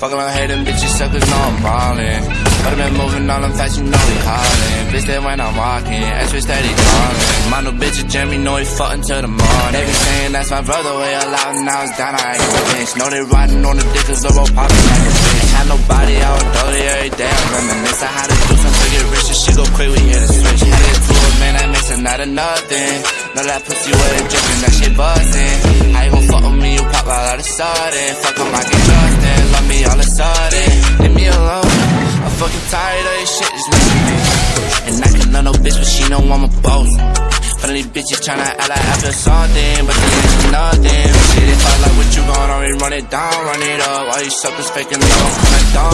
Fuck around, hate them bitches, suckers know I'm ballin'. But I been moving all them fast, you know we callin'. Bitch, that when I'm ass bitch steady callin'. My new bitch, a Jeremy, know he fuck until the morning. They be saying that's my brother, way a lot, now it's down, I ain't a bitch. Know they riding on the dick, cause Zoro poppin' like a bitch. Had nobody, I was dirty every day, I reminisce. I had to do something to get rich, and shit go quick, we hit a switch. Had get to it, man, that makes it not a nothing. Know that pussy wet and drippin', that shit buzzin'. How you gon' fuck with me, you pop out of the sudden. Fuck up, I get Justin, love me all of a sudden. Leave me alone, I'm fucking tired of this shit, just to me. And I can love no bitch, but she know I'm a boss. Funny bitches tryna act like I feel something, but they ain't nothing. Shit, if I like what you gon' on, run it down, run it up. All you suckers faking me, I'm down.